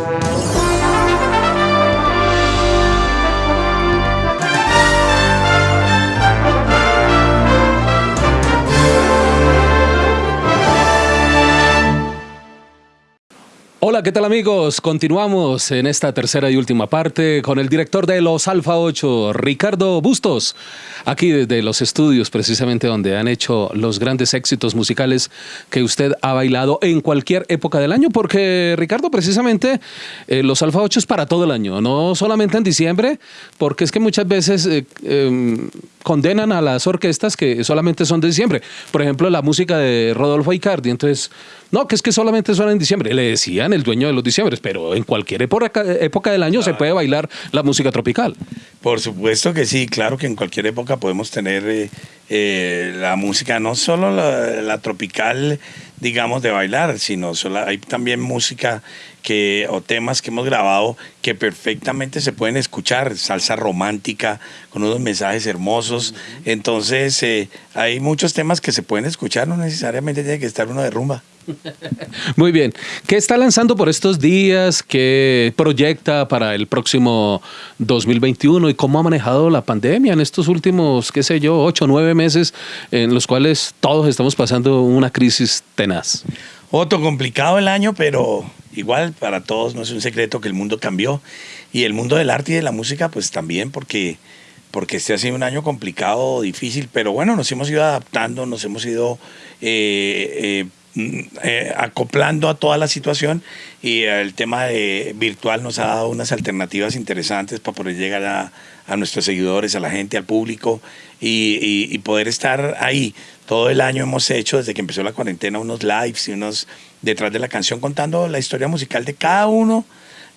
Thank you. ¿Qué tal amigos? Continuamos en esta tercera y última parte con el director de los Alfa 8, Ricardo Bustos, aquí desde los estudios precisamente donde han hecho los grandes éxitos musicales que usted ha bailado en cualquier época del año, porque Ricardo precisamente eh, los Alfa 8 es para todo el año, no solamente en diciembre, porque es que muchas veces eh, em, condenan a las orquestas que solamente son de diciembre. Por ejemplo, la música de Rodolfo Icardi, entonces no, que es que solamente suena en diciembre. Le decían el dueño de los diciembres, pero en cualquier época, época del año se puede bailar la música tropical. Por supuesto que sí, claro que en cualquier época podemos tener eh, eh, la música, no solo la, tropical, digamos, de bailar, sino hay también música que, o temas que hemos grabado que perfectamente se pueden escuchar, salsa romántica, con unos mensajes hermosos. Entonces, eh, hay muchos temas que se pueden escuchar, no necesariamente tiene que estar uno de rumba. Muy bien. ¿Qué está lanzando por estos días? ¿Qué proyecta para el próximo 2021? ¿Y cómo ha manejado la pandemia en estos últimos, qué sé yo, ocho o nueve meses en los cuales todos estamos pasando una crisis tenaz? Otro complicado el año, pero igual para todos no es un secreto que el mundo cambió. Y el mundo del arte y de la música, pues también, porque porque este ha sido un año complicado, difícil, pero bueno, nos hemos ido adaptando, nos hemos ido eh, eh, eh, acoplando a toda la situación y el tema de virtual nos ha dado unas alternativas interesantes para poder llegar a, a nuestros seguidores, a la gente, al público y, y, poder estar ahí. Todo el año hemos hecho, desde que empezó la cuarentena, unos lives y unos detrás de la canción contando la historia musical de cada uno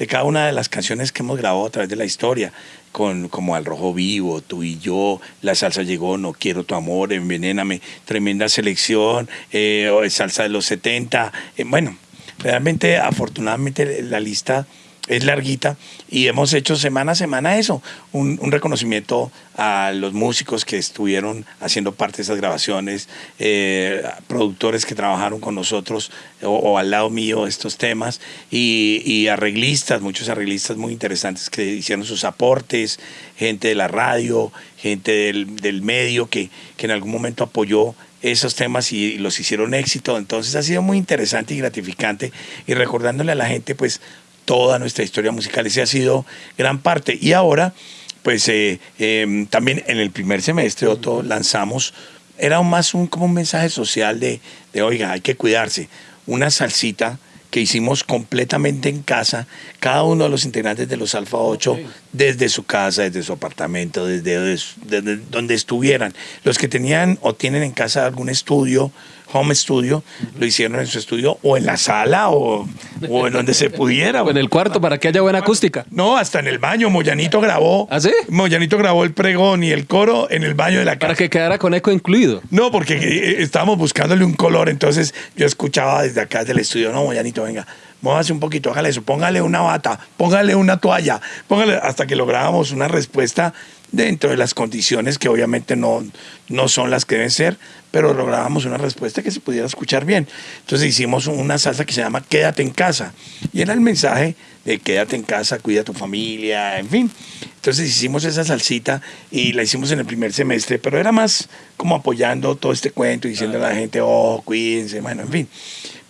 de cada una de las canciones que hemos grabado a través de la historia, con, como Al Rojo Vivo, Tú y Yo, La Salsa Llegó, No Quiero Tu Amor, Envenéname, Tremenda Selección, eh, Salsa de los 70. Eh, bueno, realmente, afortunadamente, la lista es larguita y hemos hecho semana a semana eso, un, reconocimiento a los músicos que estuvieron haciendo parte de esas grabaciones, eh, productores que trabajaron con nosotros o, al lado mío estos temas y, arreglistas, muchos arreglistas muy interesantes que hicieron sus aportes, gente de la radio, gente del, medio que, que en algún momento apoyó esos temas y los hicieron éxito. Entonces ha sido muy interesante y gratificante y recordándole a la gente pues toda nuestra historia musical. Ese ha sido gran parte. Y ahora, pues eh, em, también en el primer semestre, Otto, lanzamos, era más un, como un mensaje social de, de, oiga, hay que cuidarse. Una salsita que hicimos completamente en casa, cada uno de los integrantes de los Alfa 8, desde su casa, desde su apartamento, desde, desde, donde estuvieran. Los que tenían o tienen en casa algún estudio, home studio, lo hicieron en su estudio o en la sala o, o en donde se pudiera. o en el cuarto para que haya buena acústica. No, hasta en el baño. Moyanito grabó. ¿Ah, sí? Moyanito grabó el pregón y el coro en el baño de la casa. Para que quedara con eco incluido. No, porque eh, estábamos buscándole un color, entonces yo escuchaba desde acá del estudio, no, Moyanito, venga, Móvase un poquito, hágale eso, póngale una bata, póngale una toalla, póngale hasta que lográbamos una respuesta dentro de las condiciones que obviamente no, no son las que deben ser, pero lográbamos una respuesta que se pudiera escuchar bien. Entonces hicimos una salsa que se llama Quédate en casa. Y era el mensaje de quédate en casa, cuida a tu familia, en fin. Entonces hicimos esa salsita y la hicimos en el primer semestre, pero era más como apoyando todo este cuento y diciendo a la gente, oh, cuídense, bueno, en fin.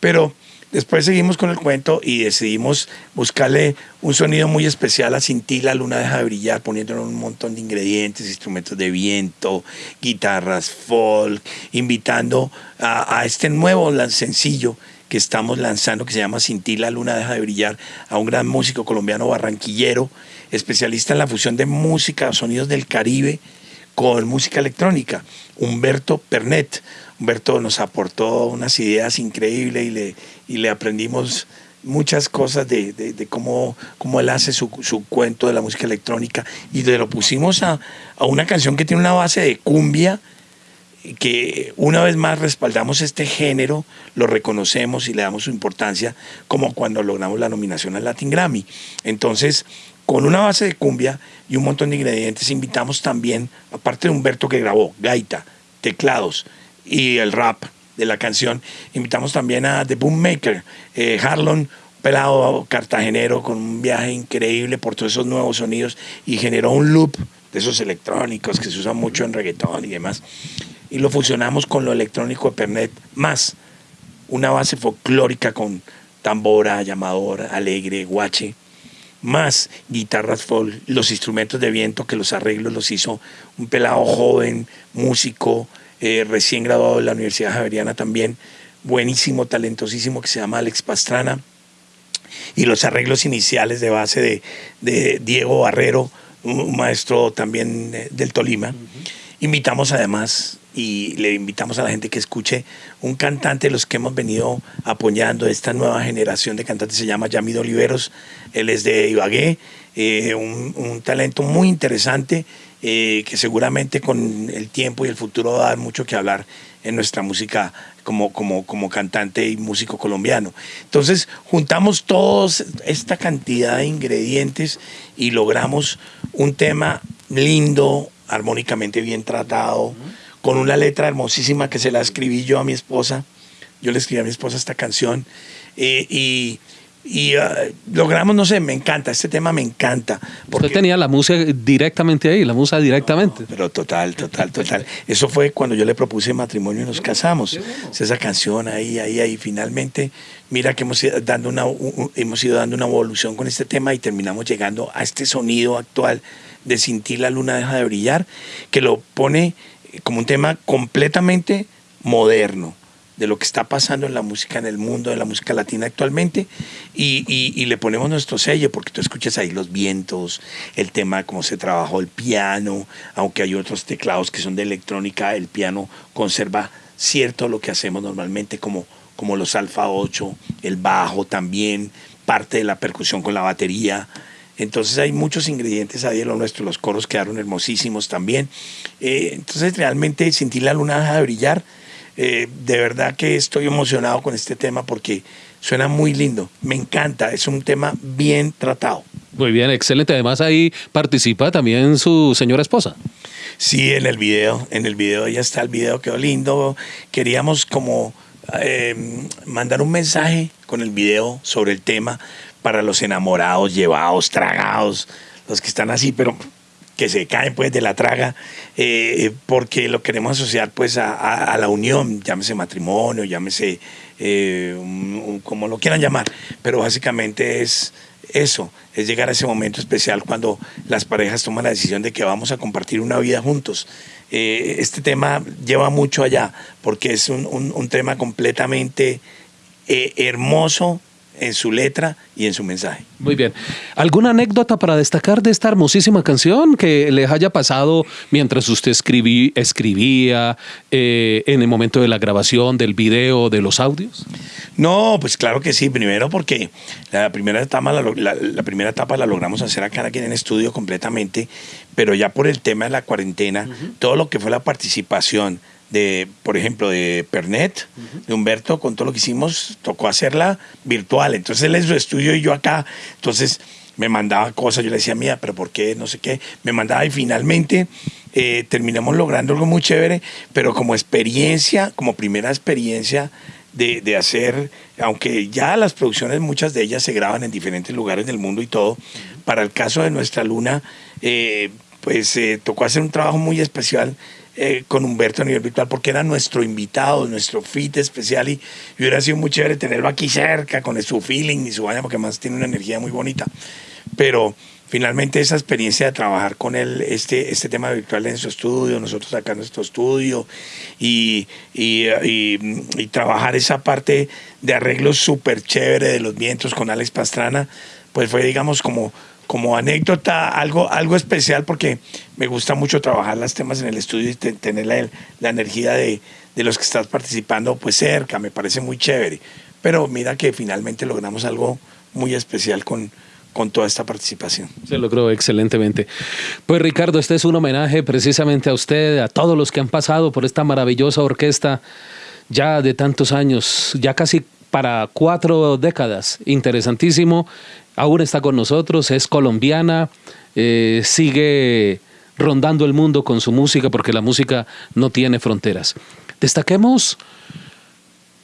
Pero Después seguimos con el cuento y decidimos buscarle un sonido muy especial a Cinti, la luna deja de brillar, poniéndole un montón de ingredientes, instrumentos de viento, guitarras, folk, invitando a, este nuevo sencillo que estamos lanzando que se llama Cinti, la luna deja de brillar, a un gran músico colombiano barranquillero, especialista en la fusión de música, sonidos del Caribe con música electrónica, Humberto Pernet. Humberto nos aportó unas ideas increíbles y le, y le aprendimos muchas cosas de, de, cómo, cómo, él hace su, su, cuento de la música electrónica. Y le lo pusimos a, a, una canción que tiene una base de cumbia que una vez más respaldamos este género, lo reconocemos y le damos su importancia como cuando logramos la nominación al Latin Grammy. Entonces, con una base de cumbia y un montón de ingredientes, invitamos también, aparte de Humberto que grabó, gaita, teclados, y el rap de la canción. Invitamos también a The Boom Maker, eh, Harlon, pelado cartagenero con un viaje increíble por todos esos nuevos sonidos y generó un loop de esos electrónicos que se usan mucho en reggaetón y demás. Y lo fusionamos con lo electrónico de Pernet, más una base folclórica con tambora, llamador, alegre, guache, más guitarras folk, los instrumentos de viento que los arreglos los hizo un pelado joven, músico, eh, recién graduado de la Universidad Javeriana también, buenísimo, talentosísimo, que se llama Alex Pastrana. Y los arreglos iniciales de base de, Diego Barrero, un maestro también eh, del Tolima. Invitamos además y le invitamos a la gente que escuche un cantante de los que hemos venido apoyando esta nueva generación de cantantes, se llama Yamido Oliveros, él es de Ibagué, eh, un, talento muy interesante eh, que seguramente con el tiempo y el futuro va a dar mucho que hablar en nuestra música como, como, como cantante y músico colombiano. Entonces juntamos toda esta cantidad de ingredientes y logramos un tema lindo, armónicamente bien tratado, con una letra hermosísima que se la escribí yo a mi esposa. Yo le escribí a mi esposa esta canción eh, y, y ah, logramos, no sé, me encanta, este tema me encanta. Porque, Usted tenía la música directamente ahí, la música directamente. pero total, total, total. Eso fue cuando yo le propuse matrimonio y nos casamos. Esa canción ahí, ahí, ahí. Finalmente, mira que hemos ido, dando una, hemos ido dando una evolución con este tema y terminamos llegando a este sonido actual de Sin ti la luna deja de brillar, que lo pone como un tema completamente moderno de lo que está pasando en la música en el mundo, en la música latina actualmente, y, le ponemos nuestro sello, porque tú escuchas ahí los vientos, el tema, cómo se trabajó el piano, aunque hay otros teclados que son de electrónica, el piano conserva cierto lo que hacemos normalmente, como, como los alfa 8, el bajo también, parte de la percusión con la batería, entonces hay muchos ingredientes ahí en lo nuestro, los coros quedaron hermosísimos también. Eh, entonces realmente sentir la luna deja de brillar. Eh, de verdad que estoy emocionado con este tema porque suena muy lindo, me encanta, es un tema bien tratado. Muy bien, excelente. Además ahí participa también su señora esposa. Sí, en el video, en el video ya está el video, quedó lindo. Queríamos como eh, mandar un mensaje con el video sobre el tema para los enamorados, llevados, tragados, los que están así, pero que se caen pues de la traga, eh, porque lo queremos asociar pues a, la unión, llámese matrimonio, llámese eh, como lo quieran llamar, pero básicamente es eso, es llegar a ese momento especial cuando las parejas toman la decisión de que vamos a compartir una vida juntos. Eh, este tema lleva mucho allá, porque es un, un tema completamente hermoso, en su letra y en su mensaje. Muy bien. ¿Alguna anécdota para destacar de esta hermosísima canción que les haya pasado mientras usted escribí, escribía eh, en el momento de la grabación del video, de los audios? No, pues claro que sí. Primero porque la primera etapa la, primera etapa la logramos hacer acá aquí en el estudio completamente, pero ya por el tema de la cuarentena, todo lo que fue la participación de, por ejemplo, de Pernet, de Humberto, con todo lo que hicimos, tocó hacerla virtual. Entonces él en su estudio y yo acá, entonces me mandaba cosas, yo le decía, mía, pero ¿por qué? No sé qué. Me mandaba y finalmente eh, terminamos logrando algo muy chévere, pero como experiencia, como primera experiencia de, de, hacer, aunque ya las producciones, muchas de ellas se graban en diferentes lugares del mundo y todo, para el caso de nuestra luna, eh, pues eh, tocó hacer un trabajo muy especial eh, con Humberto a nivel virtual porque era nuestro invitado, nuestro fit especial y, hubiera sido muy chévere tenerlo aquí cerca con su feeling y su vaina porque además tiene una energía muy bonita. Pero finalmente esa experiencia de trabajar con él, este, este tema virtual en su estudio, nosotros acá en nuestro estudio y, y, y trabajar esa parte de arreglo súper chévere de los vientos con Alex Pastrana, pues fue digamos como como anécdota, algo, algo especial porque me gusta mucho trabajar los temas en el estudio y tener la, la energía de, de, los que estás participando pues cerca, me parece muy chévere. Pero mira que finalmente logramos algo muy especial con, con toda esta participación. Se logró excelentemente. Pues Ricardo, este es un homenaje precisamente a usted, a todos los que han pasado por esta maravillosa orquesta ya de tantos años, ya casi para cuatro décadas. Interesantísimo aún está con nosotros, es colombiana, eh, sigue rondando el mundo con su música porque la música no tiene fronteras. Destaquemos,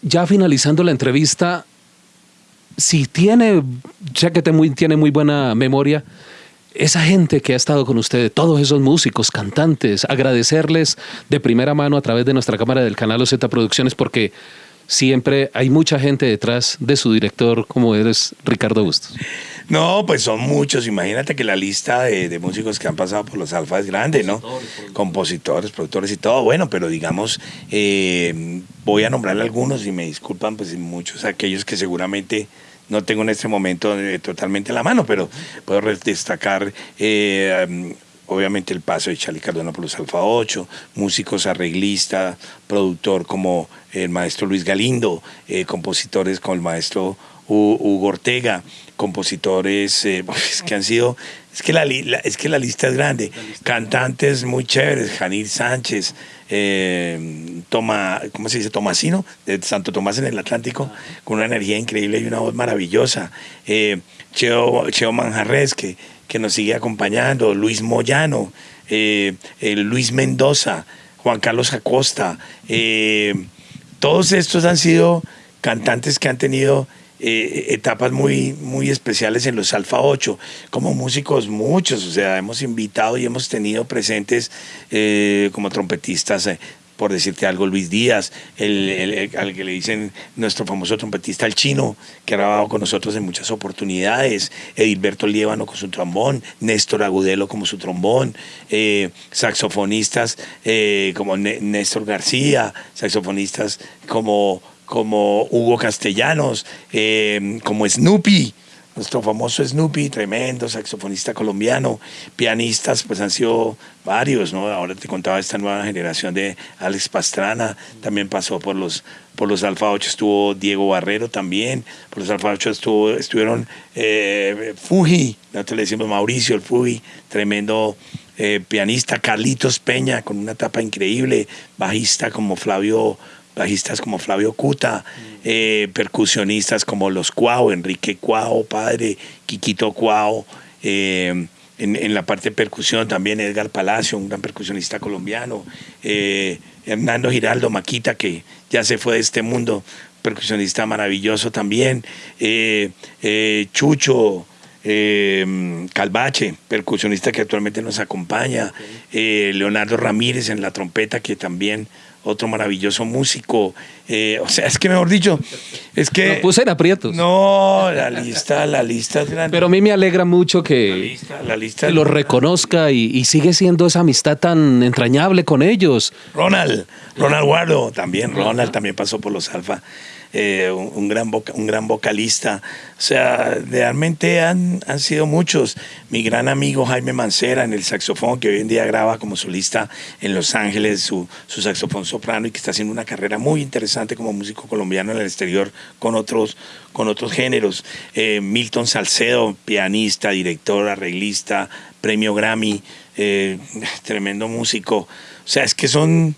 ya finalizando la entrevista, si tiene, ya que tiene muy buena memoria, esa gente que ha estado con ustedes, todos esos músicos, cantantes, agradecerles de primera mano a través de nuestra cámara del canal OZ Producciones porque siempre hay mucha gente detrás de su director como eres Ricardo Bustos. No, pues son muchos. Imagínate que la lista de, músicos que han pasado por los Alfa es grande, ¿no? Compositores, productores y todo. Bueno, pero digamos, eh, voy a nombrarle algunos y me disculpan, pues muchos aquellos que seguramente no tengo en este momento eh, totalmente la mano, pero puedo destacar eh, obviamente el paso de Charlie Cardona por los Alfa 8, músicos arreglistas, productor como el maestro Luis Galindo, eh, compositores como el maestro Hugo Ortega, compositores pues, que han sido, es que la, es que la lista es grande, cantantes muy chéveres, Janir Sánchez, eh, Toma, ¿cómo se dice? Tomasino, de Santo Tomás en el Atlántico, con una energía increíble y una voz maravillosa. Eh, Cheo, Cheo Manjarres, que, que nos sigue acompañando, Luis Moyano, eh, Luis Mendoza, Juan Carlos Acosta. Eh, todos estos han sido cantantes que han tenido eh, etapas muy, muy especiales en los Alfa 8, como músicos muchos, o sea, hemos invitado y hemos tenido presentes eh, como trompetistas. Eh, por decirte algo, Luis Díaz, el, al que le dicen nuestro famoso trompetista, el chino, que ha grabado con nosotros en muchas oportunidades, Edilberto Liévano con su trombón, Néstor Agudelo como su trombón, saxofonistas como Néstor García, saxofonistas como como Hugo Castellanos, eh, como Snoopy, nuestro famoso Snoopy, tremendo saxofonista colombiano, pianistas, pues han sido varios, ¿no? Ahora te contaba esta nueva generación de Alex Pastrana, también pasó por los, por los Alfa 8, estuvo Diego Barrero también, por los Alfa 8 estuvo, estuvieron eh, Fuji, nosotros le decimos Mauricio, el Fuji, tremendo eh, pianista, Carlitos Peña, con una tapa increíble, bajista como Flavio bajistas como Flavio Cuta, eh, percusionistas como los Cuau, Enrique Cuau, padre, Quiquito Cuau, eh, en, la parte de percusión también Edgar Palacio, un gran percusionista colombiano, eh, Hernando Giraldo Maquita, que ya se fue de este mundo, percusionista maravilloso también, Chucho, Calvache, percusionista que actualmente nos acompaña, Leonardo Ramírez en la trompeta, que también otro maravilloso músico. Eh, o sea, es que mejor dicho, es que... Lo puse en aprietos. No, la lista, la lista es grande. Pero a mí me alegra mucho que, la lista, lo reconozca y, sigue siendo esa amistad tan entrañable con ellos. Ronald, Ronald Guardo, también, Ronald también pasó por los Alfa. Eh, un, gran un gran vocalista. O sea, realmente han, han sido muchos. Mi gran amigo Jaime Mancera en el saxofón, que hoy en día graba como solista en Los Ángeles su, su saxofón soprano y que está haciendo una carrera muy interesante como músico colombiano en el exterior con otros, con otros géneros. Eh, Milton Salcedo, pianista, director, arreglista, premio Grammy, eh, tremendo músico. O sea, es que son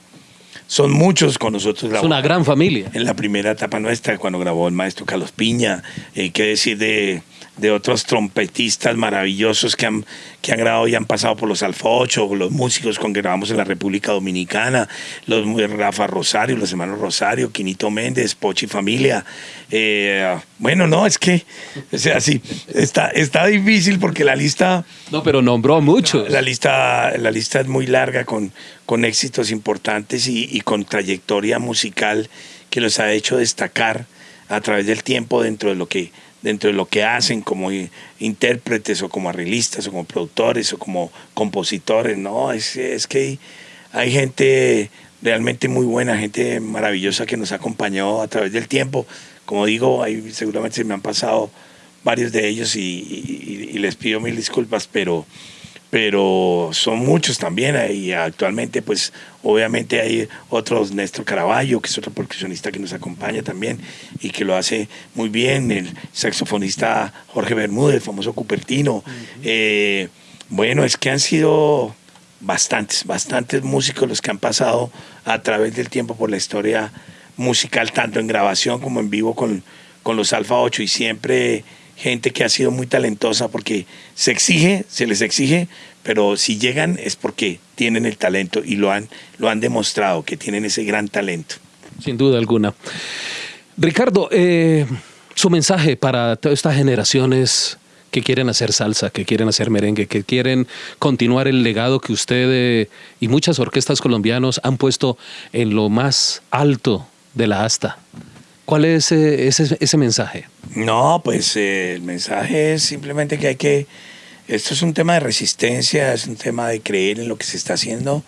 son muchos con nosotros. Es una gran familia. En la primera etapa nuestra, cuando grabó el maestro Carlos Piña, eh, qué decir de, de, otros trompetistas maravillosos que han, que han grabado y han pasado por los Alfa 8, los músicos con que grabamos en la República Dominicana, los Rafa Rosario, los hermanos Rosario, Quinito Méndez, Pochi Familia. Eh, bueno, no, es que, o sea, sí, está, está difícil porque la lista... No, pero nombró muchos. La, lista, la lista es muy larga con con éxitos importantes y, con trayectoria musical que los ha hecho destacar a través del tiempo dentro de lo que dentro de lo que hacen como intérpretes o como arreglistas o como productores o como compositores, no, es, es que hay gente realmente muy buena, gente maravillosa que nos ha acompañado a través del tiempo. Como digo, ahí seguramente se me han pasado varios de ellos y les pido mil disculpas, pero pero son muchos también y actualmente pues obviamente hay otros Néstor Caraballo que es otro percusionista que nos acompaña también y que lo hace muy bien el saxofonista Jorge Bermúdez famoso Cupertino. Eh, bueno es que han sido bastantes bastantes músicos los que han pasado a través del tiempo por la historia musical tanto en grabación como en vivo con, con los Alfa 8 y siempre gente que ha sido muy talentosa porque se exige, se les exige, pero si llegan es porque tienen el talento y lo han, lo han demostrado, que tienen ese gran talento. Sin duda alguna. Ricardo, eh, Su mensaje para todas estas generaciones que quieren hacer salsa, que quieren hacer merengue, que quieren continuar el legado que usted eh, y muchas orquestas colombianos han puesto en lo más alto de la asta. ¿Cuál es ese, mensaje? No, pues eh, el mensaje es simplemente que hay que... Esto es un tema de resistencia, es un tema de creer en lo que se está haciendo,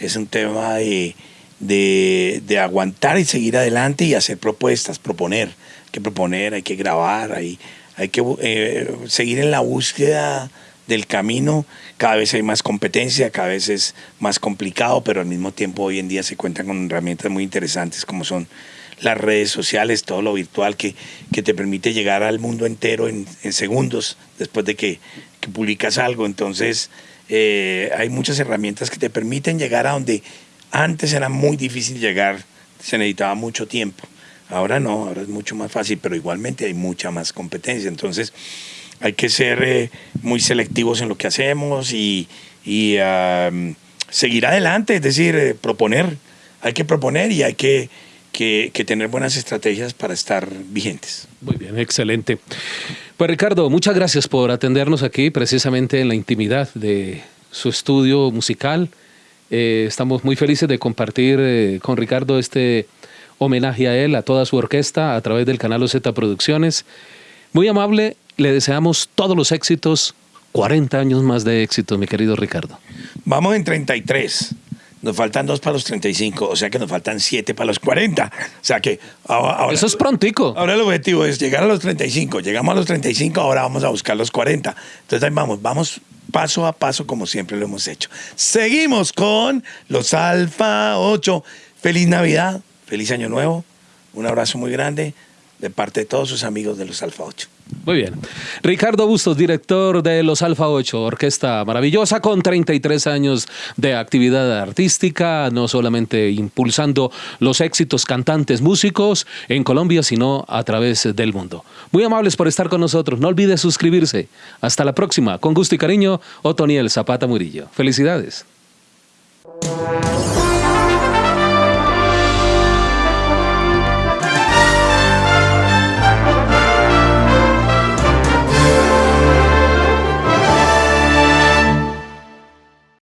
es un tema de, de, de aguantar y seguir adelante y hacer propuestas, proponer. Hay que proponer, hay que grabar, hay, hay que eh, seguir en la búsqueda del camino. Cada vez hay más competencia, cada vez es más complicado, pero al mismo tiempo hoy en día se cuentan con herramientas muy interesantes como son las redes sociales, todo lo virtual que, que te permite llegar al mundo entero en, segundos después de que, publicas algo. Entonces eh, hay muchas herramientas que te permiten llegar a donde antes era muy difícil llegar, se necesitaba mucho tiempo. Ahora no, ahora es mucho más fácil, pero igualmente hay mucha más competencia. Entonces hay que ser eh, muy selectivos en lo que hacemos y, seguir adelante, es decir, eh, proponer. Hay que proponer y hay que, que, tener buenas estrategias para estar vigentes. Muy bien, excelente. Pues Ricardo, muchas gracias por atendernos aquí precisamente en la intimidad de su estudio musical. Eh, estamos muy felices de compartir con Ricardo este homenaje a él, a toda su orquesta, a través del canal OZ Producciones. Muy amable, le deseamos todos los éxitos, 40 años más de éxito, mi querido Ricardo. Vamos en 33. Nos faltan dos para los 35, o sea que nos faltan siete para los 40. O sea que ahora, Eso es prontico. Ahora el objetivo es llegar a los 35. Llegamos a los 35, ahora vamos a buscar los 40. Entonces ahí vamos, vamos paso a paso como siempre lo hemos hecho. Seguimos con los Alfa 8. Feliz Navidad, feliz año nuevo, un abrazo muy grande de parte de todos sus amigos de los Alfa 8. Muy bien. Ricardo Bustos, director de los Alfa 8, orquesta maravillosa con 33 años de actividad artística, no solamente impulsando los éxitos cantantes, músicos en Colombia, sino a través del mundo. Muy amables por estar con nosotros. No olvide suscribirse. Hasta la próxima. Con gusto y cariño, Otoniel Zapata Murillo. Felicidades.